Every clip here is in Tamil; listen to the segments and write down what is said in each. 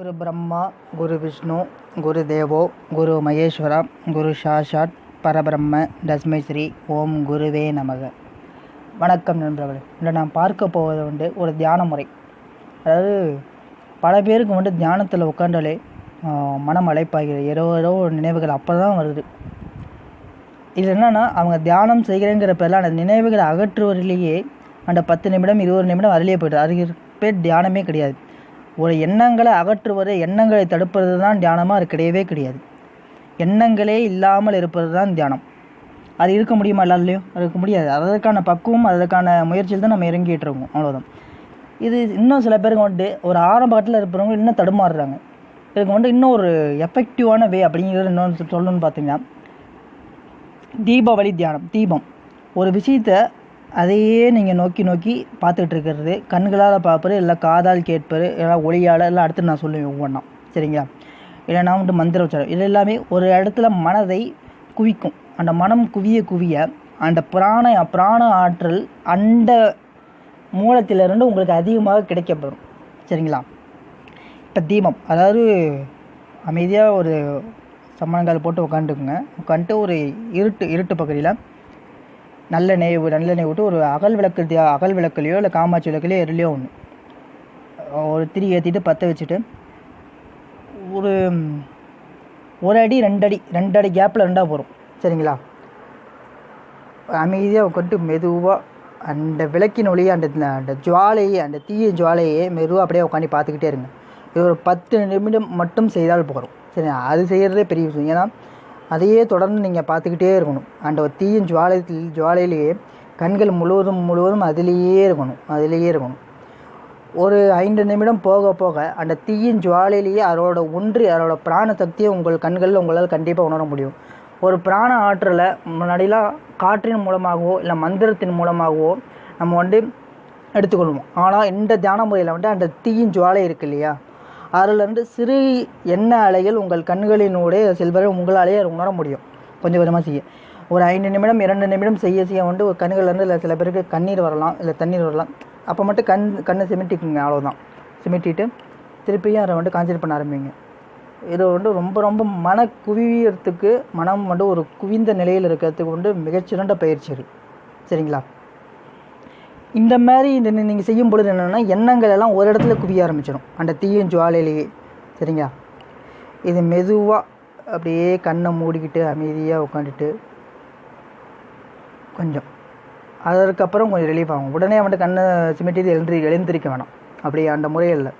குரு பிரம்மா குரு விஷ்ணு குரு தேவோ குரு மகேஸ்வரா குரு சாஷாட் பரபிரம்ம தஸ்மை ஸ்ரீ ஓம் குருவே நமக. வணக்கம் நண்பர்களே. இன்று நான் பார்க்க போவது வந்து ஒரு தியான முறை. அதாவது பல பேருக்கு வந்து தியானத்தில் உட்காண்டாலே மனம் அழைப்பாகிறது. ஏதோ ஏதோ ஒரு நினைவுகள் அப்போ தான் வருது. இது என்னென்னா அவங்க தியானம் செய்கிறேங்கிற பேரில் அந்த நினைவுகளை அகற்றுவதிலேயே அந்த பத்து நிமிடம் இருபது நிமிடம் அதிலேயே போய்ட்டு அது பேர் தியானமே கிடையாது. ஒரு எண்ணங்களை அகற்றுவது எண்ணங்களை தடுப்பது தான் தியானமாக அது கிடையவே கிடையாது. எண்ணங்களே இல்லாமல் இருப்பது தான் தியானம். அது இருக்க முடியுமா எல்லாருலையும் அது இருக்க முடியாது. அதற்கான பக்குவம் அதற்கான முயற்சியில் தான் நம்ம இறங்கிட்டு இருக்கோம். அவ்வளோதான் இது இன்னும் சில பேருக்கு வந்துட்டு ஒரு ஆரம்ப கட்டத்தில் இருப்பவங்க இன்னும் தடுமாறுறாங்க. இதுக்கு வந்துட்டு இன்னும் ஒரு எஃபெக்டிவான வே அப்படிங்கிறது இன்னொன்று சொல்லணும்னு பார்த்தீங்கன்னா தீபாவளி தியானம் தீபம். ஒரு விஷயத்தை அதையே நீங்கள் நோக்கி நோக்கி பார்த்துக்கிட்டு இருக்கிறது. கண்களால் பார்ப்பது இல்லை காதால் கேட்பது இல்லை ஒளியால் எல்லாம் அடுத்து நான் சொல்லுவேன் ஒவ்வொன்றா சரிங்களா? இல்லைனா வந்துட்டு மந்திர உச்சாரம். இது எல்லாமே ஒரு இடத்துல மனதை குவிக்கும். அந்த மனம் குவிய குவிய அந்த பிராண பிராண ஆற்றல் அந்த மூலத்திலிருந்து உங்களுக்கு அதிகமாக கிடைக்கப்படும் சரிங்களா? இப்போ தீபம். அதாவது அமைதியாக ஒரு சம்மணங்கால் போட்டு உட்காந்துக்குங்க உட்காந்துட்டு ஒரு இருட்டு இருட்டு பகுதியில் நல்ல நெய் நல்ல நெய் விட்டு ஒரு அகல் விளக்கு அகல் விளக்குலையோ இல்லை காமாட்சி விளக்குலையோ எதுலையோ ஒன்று ஒரு திரி ஏற்றிட்டு பற்ற வச்சுட்டு ஒரு ஒரு அடி ரெண்டு அடி ரெண்டு அடி கேப்பில் ரெண்டாக போகிறோம் சரிங்களா? அமைதியாக உட்காந்துட்டு மெதுவாக அந்த விளக்கின் ஒளியை அந்த அந்த ஜுவாலையை அந்த தீய ஜுவாலையை மெதுவாக அப்படியே உட்காந்து பார்த்துக்கிட்டே இருங்க. இது ஒரு பத்து நிமிடம் மட்டும் செய்தால் போகிறோம் சரி அது செய்கிறதே பெரிய விஷயம். ஏன்னா அதையே தொடர்ந்து நீங்கள் பார்த்துக்கிட்டே இருக்கணும். அந்த ஒரு தீயின் ஜுவாலை ஜுவாலையிலேயே கண்கள் முழுவதும் முழுவதும் அதிலேயே இருக்கணும். அதிலேயே இருக்கணும். ஒரு ஐந்து நிமிடம் போக போக அந்த தீயின் ஜுவாலையிலேயே அதோட ஒன்றி அதோட பிராண சக்தியை உங்கள் கண்களில் உங்களால் கண்டிப்பாக உணர முடியும். ஒரு பிராண ஆற்றலை முன்னாடிலாம் காற்றின் மூலமாகவோ இல்லை மந்திரத்தின் மூலமாகவோ நம்ம வந்து எடுத்துக்கொள்வோம். ஆனால் இந்த தியான முறையில் வந்து அந்த தீயின் ஜுவாலை இருக்கு இல்லையா? அதிலிருந்து சிறு எண்ணெய் அலைகள் உங்கள் கண்களினூடே செல்வதை உங்களாலேயே உணர முடியும். கொஞ்சம் கொஞ்சமாக செய்ய. ஒரு ஐந்து நிமிடம் இரண்டு நிமிடம் செய்ய செய்ய வந்து ஒரு கண்கள்லேருந்து இல்லை சில பேருக்கு கண்ணீர் வரலாம் இல்லை தண்ணீர் வரலாம். அப்போ மட்டும் கண் கண்ணை சிமிட்டிக்குங்க அவ்வளோதான் சிமிட்டிட்டு திருப்பியும் அதை வந்து கான்சன்ட்ரேட் பண்ண ஆரம்பிங்க. இது வந்து ரொம்ப ரொம்ப மன குவியறதுக்கு மனம் வந்து ஒரு குவிந்த நிலையில் இருக்கிறதுக்கு வந்து மிகச்சிறந்த பயிற்சி சரிங்களா? இந்த மாதிரி இந்த நீங்கள் செய்யும் பொழுது என்னென்னா எண்ணங்கள் எல்லாம் ஒரு இடத்துல குவிய ஆரம்பிச்சிடும். அந்த தீயும் ஜுவாலையிலேயே. சரிங்களா? இது மெதுவாக அப்படியே கண்ணை மூடிக்கிட்டு அமைதியாக உட்காந்துட்டு கொஞ்சம். அதற்கப்புறம் கொஞ்சம் ரிலீஃப் ஆகும். உடனே அவன்கிட்ட கண்ணை சிமிட்டி எழுந்திரி எழுந்திருக்க வேணாம். அப்படி அந்த முறையில்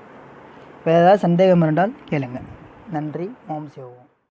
வேறு ஏதாவது சந்தேகம் இருந்தால் கேளுங்க. நன்றி. ஓம் சிவம்